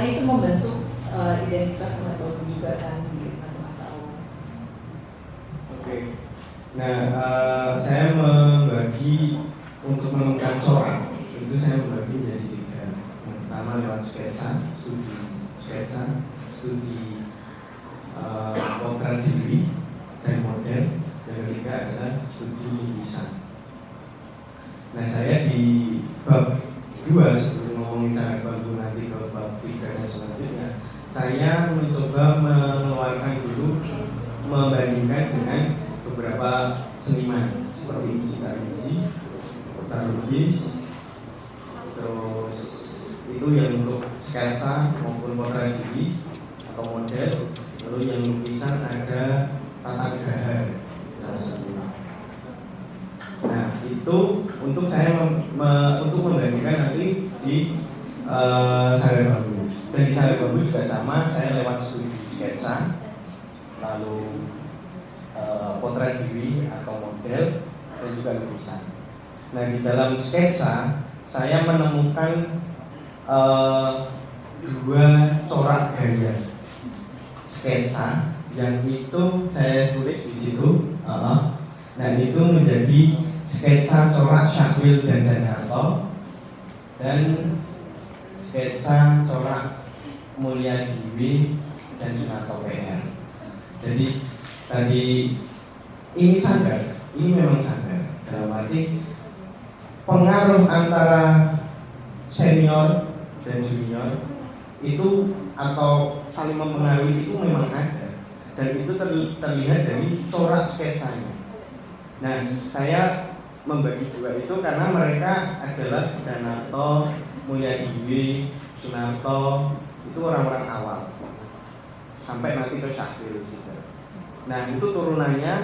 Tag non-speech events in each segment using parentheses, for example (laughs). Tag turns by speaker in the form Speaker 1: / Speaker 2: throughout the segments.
Speaker 1: karena itu membentuk uh, identitas metode juga kan di masa-masa awal.
Speaker 2: Oke, nah uh, saya membagi untuk menemukan corak itu saya membagi menjadi tiga. Yang pertama lewat sketsa, studi sketsa, studi uh, diri dan model. Yang ketiga adalah studi lukisan. Nah saya di bab dua sebelum ngomongin cara dan selanjutnya, saya mencoba mengeluarkan dulu membandingkan dengan beberapa seniman seperti Iji Tarmizi, Kota Lubis, terus itu yang untuk sketsa maupun potret diri atau model, lalu yang lukisan ada Tata Gahar salah satunya. Nah itu untuk saya mem, me, untuk membandingkan nanti di uh, Sagar Bambu dan di Sagar Bambu juga sama saya lewat studi sketsa lalu uh, potret diri atau model dan juga lukisan. Nah di dalam sketsa saya menemukan uh, dua corak gaya sketsa yang itu saya tulis di situ. Uh, nah itu menjadi sketsa corak Syahwil dan Danarto dan sketsa corak Mulia Diwi dan Sunarto PR. Jadi tadi ini sadar, ini memang sadar dalam arti pengaruh antara senior dan junior itu atau saling mempengaruhi itu memang ada dan itu terlihat dari corak sketsanya. Nah, saya membagi dua itu karena mereka adalah Danato, Mulyadiwi, Sunarto itu orang-orang awal sampai nanti ke juga. Nah itu turunannya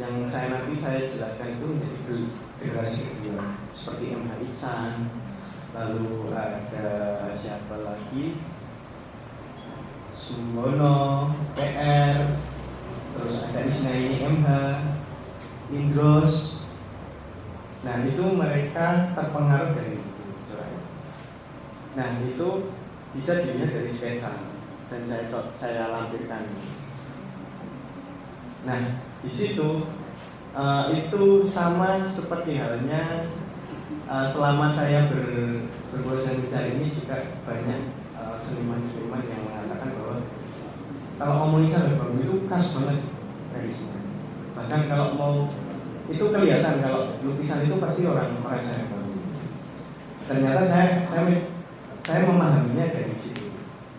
Speaker 2: yang saya nanti saya jelaskan itu menjadi generasi kedua seperti MH Iksan, lalu ada siapa lagi Sumbono, PR, terus ada Isnaini MH, Indros, Nah itu mereka terpengaruh dari itu. Nah itu bisa dilihat dari sketsa dan saya saya lampirkan. Nah di situ uh, itu sama seperti halnya uh, selama saya ber, mencari ini juga banyak eh, seniman-seniman uh, yang mengatakan bahwa kalau ngomongin sampai bagus itu khas banget garisnya. Bahkan kalau mau itu kelihatan kalau lukisan itu pasti orang orang saya ternyata saya saya saya memahaminya dari situ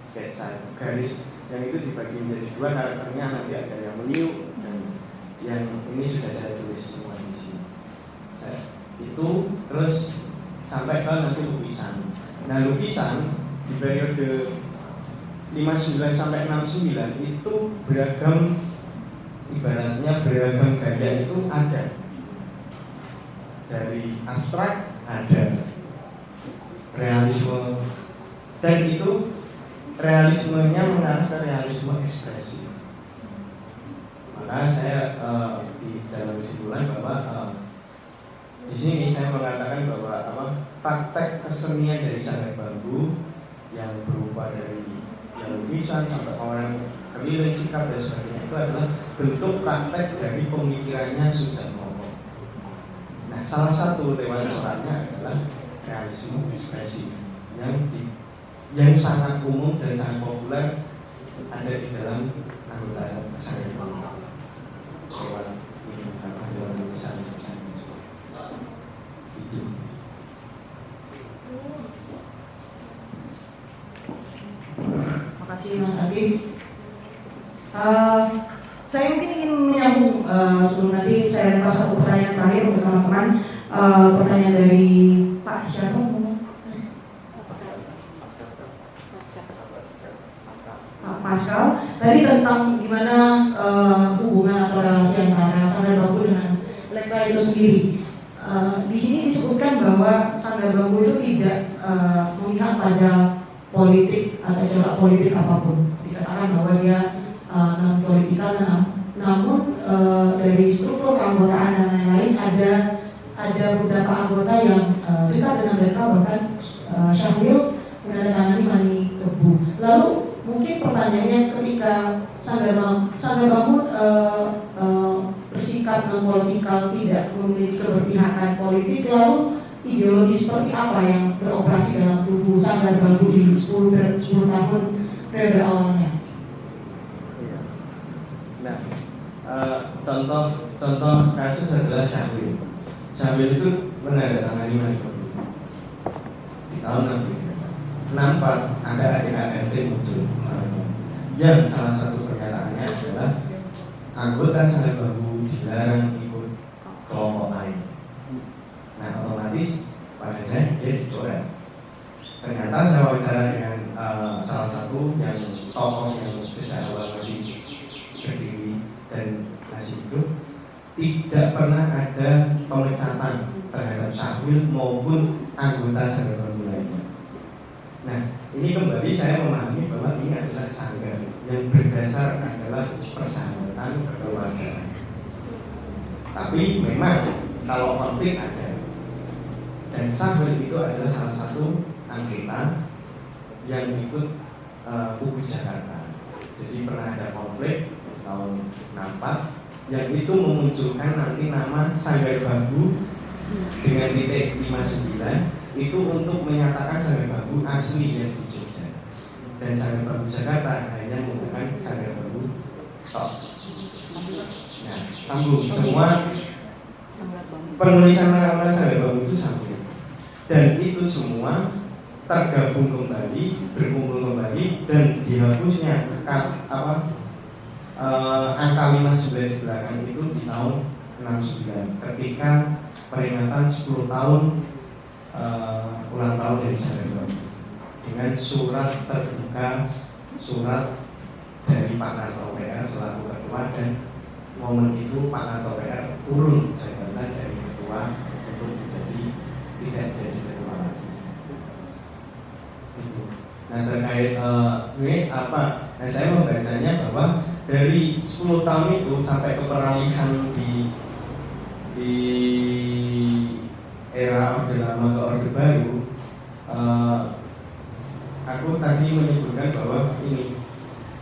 Speaker 2: sketsa garis yang itu dibagi menjadi dua karakternya nanti ada yang meniup dan yang ini sudah saya tulis semua di sini. Itu terus sampai ke nanti lukisan. Nah lukisan di periode 59 sampai 69 itu beragam ibaratnya beragam gaya itu ada. Dari abstrak ada realisme dan itu realismenya mengarah ke realisme ekspresi maka saya uh, di dalam kesimpulan bahwa uh, di sini saya mengatakan bahwa apa praktek kesenian dari sanggar bambu yang berupa dari yang lukisan sampai orang keliling sikap dan sebagainya itu adalah bentuk praktek dari pemikirannya Momo. Nah, salah satu lewat adalah realisme ekspresi yang di, yang sangat umum dan sangat populer ada di dalam anggota saya lewat ini apa dalam lukisan itu.
Speaker 3: Terima kasih Mas Adif. Uh, saya mungkin ingin menyambung uh, sebelum nanti saya lempar satu pertanyaan terakhir untuk teman-teman. Uh, pertanyaan dari Pak siapa Pak Pascal tadi tentang gimana uh, hubungan atau relasi antara sanggar bambu dengan lekra itu sendiri. Uh, di sini disebutkan bahwa sanggar bambu itu tidak uh, memihak pada politik atau corak politik apa pun. Ideologi seperti apa yang beroperasi dalam tubuh Sanggar Bambu di 10, ber- 10 tahun periode awalnya?
Speaker 2: Iya. Nah, eh, contoh contoh kasus adalah Syahwil. Syahwil itu menandatangani Manikabur di tahun 63. 64 ada ADART muncul yang salah satu pernyataannya adalah anggota Sanggar Bambu dilarang ikut kelompok lain. Nah, otomatis pada saya dia dicoret. Ternyata saya wawancara dengan eh, salah satu yang tokoh yang sejak awal masih berdiri dan masih hidup tidak pernah ada pemecatan terhadap Syahwil maupun anggota Sanggar lainnya. Nah, ini kembali saya memahami bahwa ini adalah sanggar yang berdasar adalah persahabatan kekeluargaan. Tapi memang kalau konflik ada dan Syahwil itu adalah salah satu anggota yang ikut kubu Jakarta. Jadi pernah ada konflik tahun 64 yang itu memunculkan nanti nama Sanggar Bambu dengan titik 59 itu untuk menyatakan Sanggar Bambu asli yang di Jogja dan Sanggar Bambu Jakarta hanya menggunakan Sanggar Bambu tok. Nah, sambung semua penulisan nama Sanggar Bambu itu sambung dan itu semua tergabung kembali, berkumpul kembali dan dihapusnya ka- apa eh, angka 59 di belakang itu di tahun 69 ketika peringatan 10 tahun eh, ulang tahun dari Bambu dengan surat terbuka surat dari Pak Narto PR selaku ketua dan momen itu Pak Narto PR turun jabatan dari ketua untuk menjadi tidak jadi ketua lagi itu nah terkait eh, ini apa? Nah, saya membacanya bahwa dari 10 tahun itu sampai ke peralihan di di era orde lama ke orde baru eh, aku tadi menyebutkan bahwa ini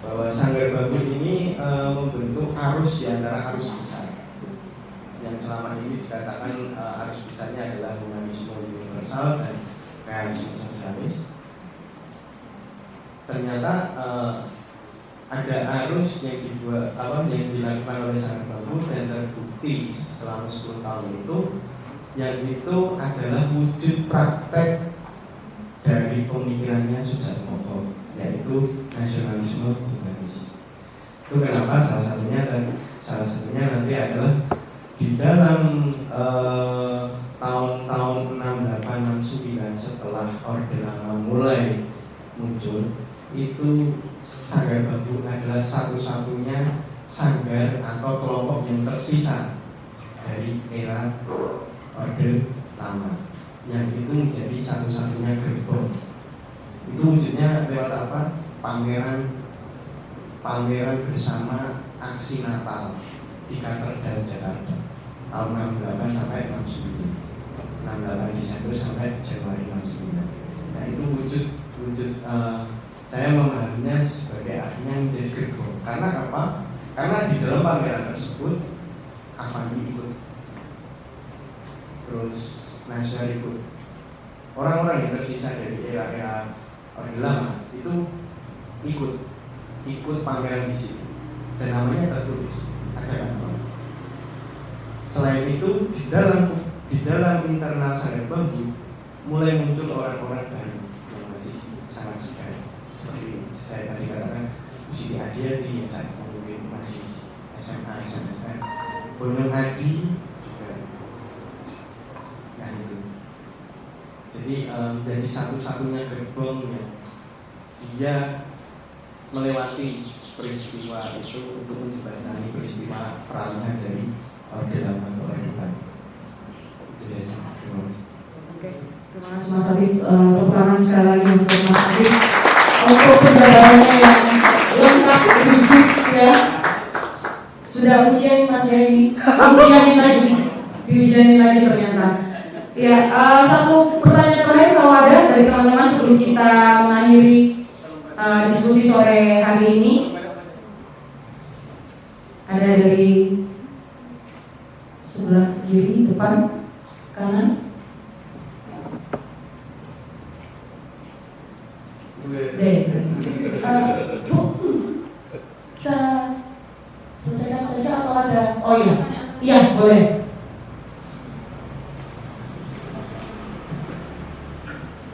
Speaker 2: bahwa sanggar bambu ini eh, membentuk arus di antara arus besar. Yang selama ini dikatakan eh, arus besarnya adalah humanisme universal dan realisme sosialis ternyata eh, ada arus yang dibuat apa yang dilakukan oleh Sanggar Bambu dan terbukti selama 10 tahun itu yang itu adalah wujud praktek dari pemikirannya Sujarwoto yaitu nasionalisme humanis. Itu kenapa salah satunya dan salah satunya nanti adalah di dalam eh, tahun-tahun 68 69 setelah Orde Lama mulai muncul itu Sanggar Bambu adalah satu-satunya sanggar atau kelompok yang tersisa dari era Orde Lama yang itu menjadi satu-satunya gerbong itu wujudnya lewat apa? pameran pameran bersama aksi Natal di Katedral Jakarta tahun 68 sampai 69 68 Desember sampai Januari 69 nah itu wujud wujud eh, saya memahaminya sebagai akhirnya menjadi gerbong karena apa? karena di dalam pameran tersebut Avandi ikut. Terus Nasir ikut. Orang-orang yang tersisa dari era-era Orde Lama itu ikut ikut pameran di situ. Dan namanya tertulis ada kan selain itu di dalam di dalam internal Sanggar Bambu mulai muncul orang-orang baru yang masih sangat segar. Seperti saya tadi katakan Siti Adiati yang saat itu masih Bonong Adi juga. Nah itu. Jadi em, jadi satu-satunya gerbong yang dia melewati peristiwa itu untuk menjembatani peristiwa peralihan dari orde lama ke orde baru itu dia sama terima kasih.
Speaker 3: Oke, terima kasih Mas Afif. Eh, Tepuk tangan sekali lagi untuk Mas Afif untuk penjelasannya yang lengkap, rigid ya. Sudah ujian Mas ini, ujianin lagi, diujianin lagi ternyata. Ya, eh, satu pertanyaan terakhir kalau ada dari teman-teman sebelum kita mengakhiri uh, diskusi sore hari ini. Ada dari sebelah kiri, depan, kanan. Deh, uh, Bu, kita selesaikan saja atau ada? Oh iya, iya boleh.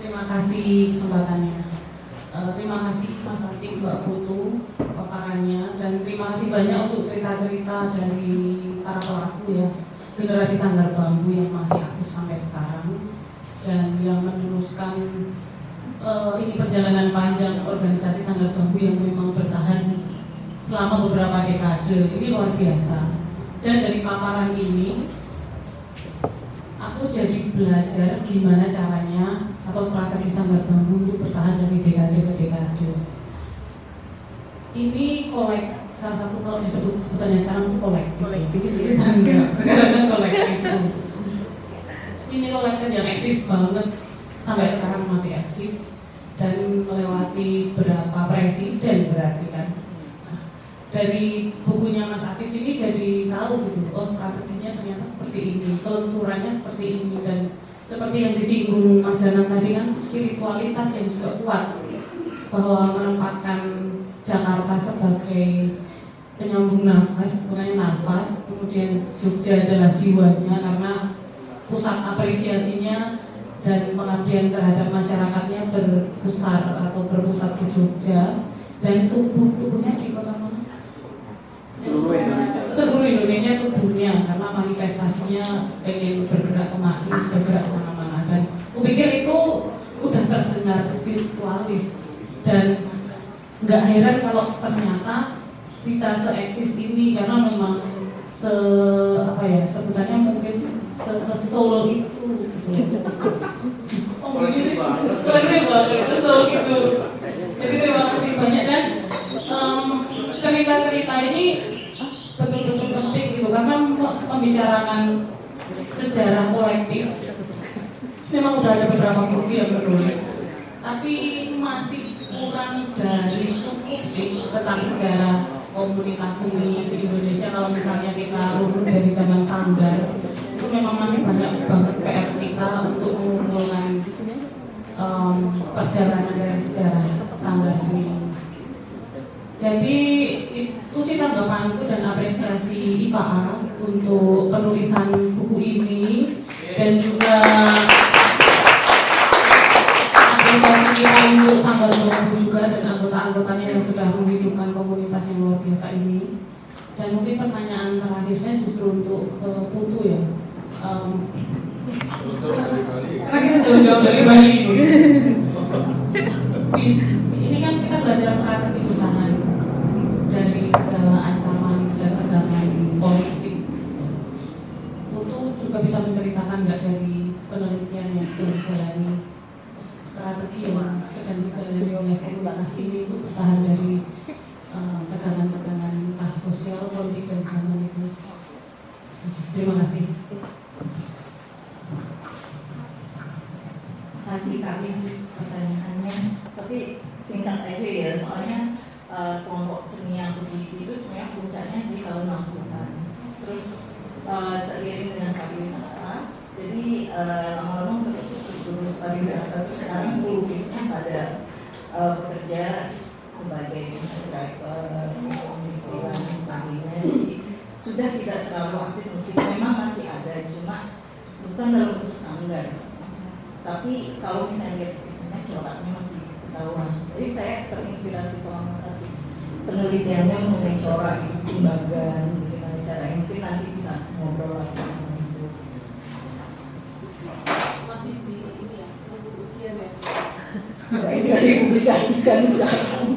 Speaker 4: Terima kasih kesempatannya. Uh, terima kasih Mas Atik, Mbak Putu, paparannya, dan terima kasih banyak untuk cerita-cerita dari para pelaku ya, generasi sanggar bambu yang masih aktif sampai sekarang dan yang meneruskan uh, ini perjalanan panjang organisasi sanggar bambu yang memang bertahan selama beberapa dekade. Ini luar biasa. Dan dari paparan ini, aku jadi belajar gimana caranya atau strategi sanggar bambu untuk bertahan dari dekade ke dekade. Ini kolek salah satu kalau disebut sebutannya sekarang kolektif. Kolektif itu sanggar. Sekarang kan kolektif. Ini kolektif yang eksis banget sampai sekarang masih eksis dan melewati berapa presiden berarti kan. Nah, dari bukunya Mas Atif ini jadi tahu gitu, oh strateginya ternyata seperti ini, kelenturannya seperti ini dan seperti yang disinggung Mas Danang tadi kan spiritualitas yang juga kuat bahwa menempatkan Jakarta sebagai penyambung nafas, mengenai nafas, kemudian Jogja adalah jiwanya karena pusat apresiasinya dan pengabdian terhadap masyarakatnya berpusat atau berpusat di Jogja dan tubuh tubuhnya di kota mana?
Speaker 5: Seluruh Indonesia.
Speaker 4: Seluruh Indonesia tubuhnya karena manifestasinya pengen bergerak ke mana, bergerak ke mana-mana dan kupikir itu udah terdengar spiritualis dan nggak heran kalau ternyata bisa seeksis ini karena memang se apa ya sebutannya mungkin se soul itu. Oh. Kolektif banget, soul gitu. Jadi terima kasih banyak dan em, cerita-cerita ini betul-betul penting gitu karena mem- membicarakan sejarah kolektif. Memang udah ada beberapa buku yang menulis, tapi masih kurang dari cukup sih tentang sejarah komunitas seni di Indonesia kalau misalnya kita runut dari zaman sanggar itu memang masih banyak banget PR kita untuk mengumpulkan em, perjalanan dari sejarah sanggar seni. Jadi itu sih tanggapanku dan apresiasi IPA untuk penulisan buku ini dan juga sedang dijalani oleh komunitas ini untuk bertahan dari eh, tegangan-tegangan entah sosial, politik dan zaman itu. Terima kasih
Speaker 1: Kak Misis pertanyaannya tapi singkat aja ya soalnya eh, kelompok seni yang begitu itu sebenarnya puncaknya di tahun 60-an terus eh, seiring dengan pariwisata jadi eh, lama-lama terus pariwisata terus sekarang pelukisnya pada eh, bekerja sebagai driver, pemikiran dan sebagainya jadi sudah tidak terlalu aktif melukis memang masih ada cuma bukan dalam bentuk sanggar. Tapi kalau misalnya lukisannya coraknya masih ketahuan. Jadi saya terinspirasi kalau Atif penelitiannya mengenai corak timbangan gimana caranya. Mungkin nanti bisa ngobrol lagi
Speaker 4: Masih di ini ya, nunggu ujian ya.
Speaker 1: bisa dipublikasikan sekarang.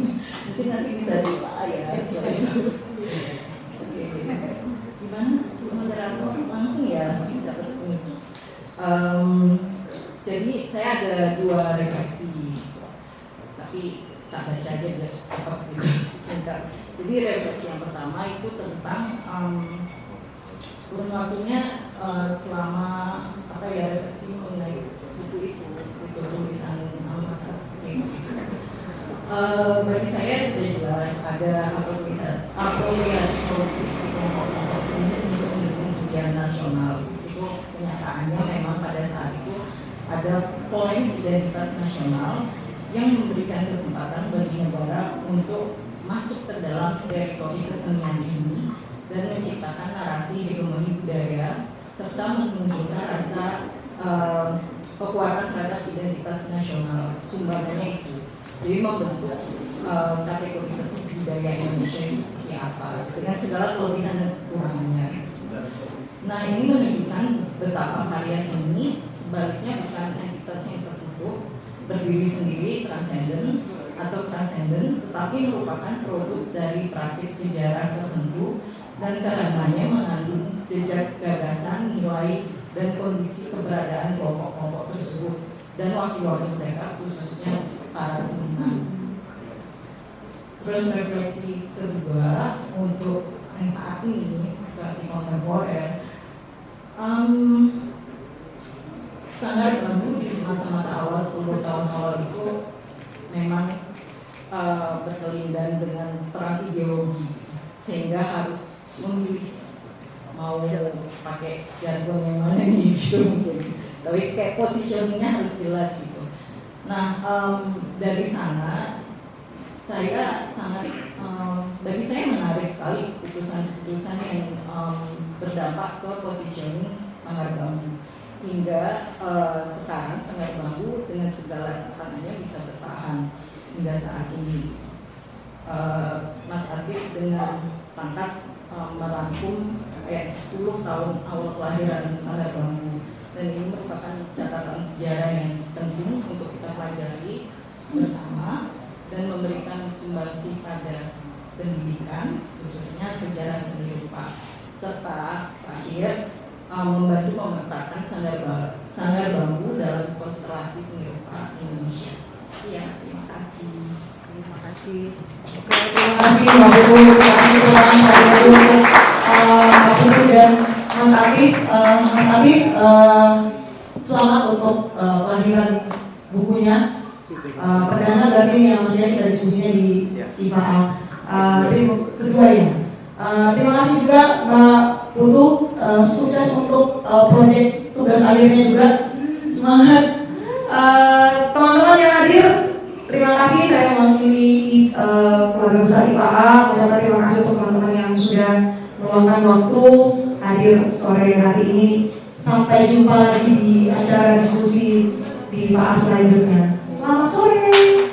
Speaker 1: Mungkin nanti bisa di ya setelah itu oke gimana moderator langsung ya dapat ini Em, jadi saya ada dua refleksi tapi tak baca aja biar cepat gitu jadi refleksi yang pertama itu tentang em, kurun waktunya eh, selama apa ya refleksi mengenai buku itu buku tulisan Mas Atif. Eh, bagi saya sudah jelas ada apropriasi apropriasi politis di kelompok-kelompok seni untuk mendukung tujuan nasional. Itu kenyataannya memang pada saat itu ada poin identitas nasional yang memberikan kesempatan bagi negara untuk masuk ke dalam teritori kesenian ini dan menciptakan narasi hegemoni budaya serta memunculkan rasa eh, kekuatan terhadap identitas nasional sumbangannya itu jadi membentuk eh, kategorisasi budaya Indonesia itu seperti apa dengan segala kelebihan dan kekurangannya. Nah ini menunjukkan betapa karya seni sebaliknya bukan entitas yang tertutup berdiri sendiri transenden atau transenden tetapi merupakan produk dari praktik sejarah tertentu dan karenanya mengandung jejak gagasan, nilai, dan kondisi keberadaan kelompok-kelompok tersebut dan wakil-wakil mereka khususnya para seniman. Terus refleksi kedua untuk yang saat ini situasi kontemporer, um, sangat bambu di masa-masa awal 10 tahun awal itu memang uh, berkelindan dengan perang ideologi. Sehingga harus memilih mau pakai jargon yang mana nih (laughs) gitu mungkin. Tapi kayak positioningnya harus jelas gitu. Nah um, dari sana saya sangat um, bagi saya menarik sekali keputusan-keputusan yang um, berdampak ke positioning sangat bambu. Hingga uh, sekarang sangat bambu dengan segala tekanannya bisa bertahan hingga saat ini. Uh, Mas Atif dengan pangkas um, merangkum kayak 10 tahun awal kelahiran Sanggar Bambu. Dan ini merupakan catatan sejarah yang penting untuk kita pelajari bersama dan memberikan sumbangsi pada pendidikan khususnya sejarah seni rupa serta terakhir um, membantu memetakan sanggar, sanggar bambu dalam konstelasi seni rupa Indonesia. Iya, terima kasih.
Speaker 3: Terima kasih. Oke, terima kasih Mbak Putu, terima kasih teman Mbak Putu, eh, Mbak Putu dan Mas Arif. Eh, Mas Arif, eh, selamat untuk eh, kelahiran bukunya. Eh, perdana berarti yang masih kita diskusinya di IFA. Eh, terima kedua ya. Eh, terima kasih juga Mbak Putu, eh, sukses untuk eh, proyek tugas akhirnya juga. Semangat. Teman-teman yang hadir, Terima kasih saya mewakili uh, keluarga besar IPA mengucapkan terima kasih untuk teman-teman yang sudah meluangkan waktu hadir sore hari ini. Sampai jumpa lagi di acara diskusi di IPA selanjutnya. Selamat sore.